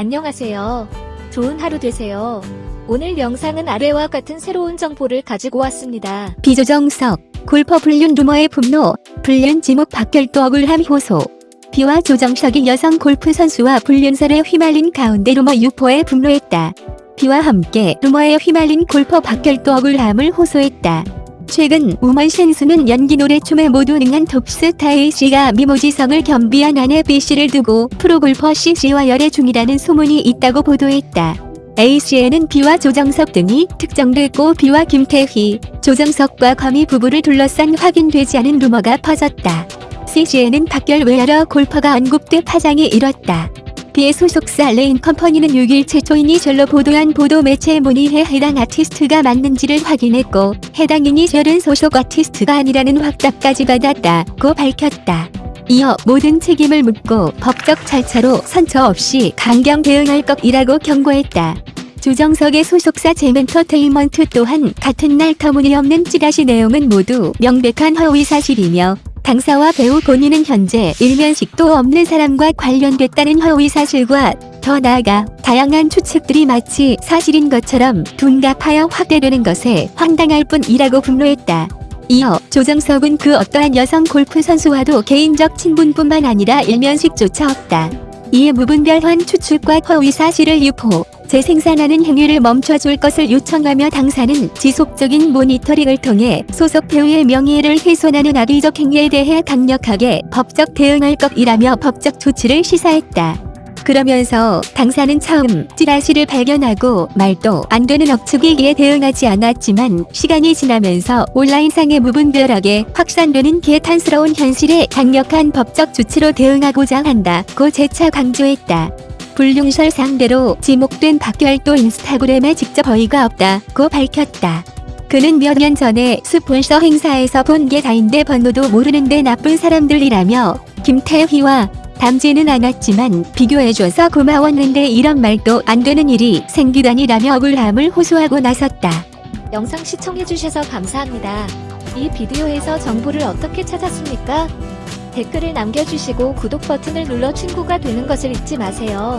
안녕하세요. 좋은 하루 되세요. 오늘 영상은 아래와 같은 새로운 정보를 가지고 왔습니다. 비 조정석, 골퍼 불륜 루머에 분노, 불륜 지목 박결도 억울함 호소. 비와 조정석이 여성 골프 선수와 불륜설에 휘말린 가운데 루머 유포에 분노했다. 비와 함께 루머에 휘말린 골퍼 박결도 억울함을 호소했다. 최근 우먼센스는 연기 노래 춤에 모두 능한 톱스타 A씨가 미모 지성을 겸비한 아내 B씨를 두고 프로골퍼 C씨와 열애 중이라는 소문이 있다고 보도했다. A씨에는 비와 조정석 등이 특정됐고 비와 김태희, 조정석과 거미 부부를 둘러싼 확인되지 않은 루머가 퍼졌다. C씨에는 박결 외 여러 골퍼가 언급돼 파장이 일었다. 비의 소속사 레인 컴퍼니는 6일 최초 이니셜로 보도한 보도 매체에 문의해 해당 아티스트가 맞는지를 확인했고 해당 이니셜은 소속 아티스트가 아니라는 확답까지 받았다고 밝혔다. 이어 모든 책임을 묻고 법적 절차로 선처 없이 강경 대응할 것이라고 경고했다. 조정석의 소속사 제멘터테인먼트 또한 같은 날 터무니없는 찌라시 내용은 모두 명백한 허위 사실이며 당사와 배우 본인은 현재 일면식도 없는 사람과 관련됐다는 허위 사실과 더 나아가 다양한 추측들이 마치 사실인 것처럼 둔갑하여 확대되는 것에 황당할 뿐이라고 분노했다. 이어 조정석은 그 어떠한 여성 골프 선수와도 개인적 친분뿐만 아니라 일면식조차 없다. 이에 무분별한 추측과 허위 사실을 유포, 재생산하는 행위를 멈춰줄 것을 요청하며 당사는 지속적인 모니터링을 통해 소속 배우의 명예를 훼손하는 악의적 행위에 대해 강력하게 법적 대응할 것이라며 법적 조치를 시사했다. 그러면서 당사는 처음 찌라시를 발견하고 말도 안 되는 억측이기에 대응하지 않았지만 시간이 지나면서 온라인상에 무분별하게 확산되는 개탄스러운 현실에 강력한 법적 조치로 대응하고자 한다고 재차 강조했다. 불륜설 상대로 지목된 박결도 인스타그램에 직접 어이가 없다고 밝혔다. 그는 몇 년 전에 스폰서 행사에서 본 게 다인데 번호도 모르는데 나쁜 사람들이라며 김태희와 닮지는 않았지만 비교해줘서 고마웠는데 이런 말도 안 되는 일이 생기다니라며 억울함을 호소하고 나섰다. 영상 시청해주셔서 감사합니다. 이 비디오에서 정보를 어떻게 찾았습니까? 댓글을 남겨주시고 구독 버튼을 눌러 친구가 되는 것을 잊지 마세요.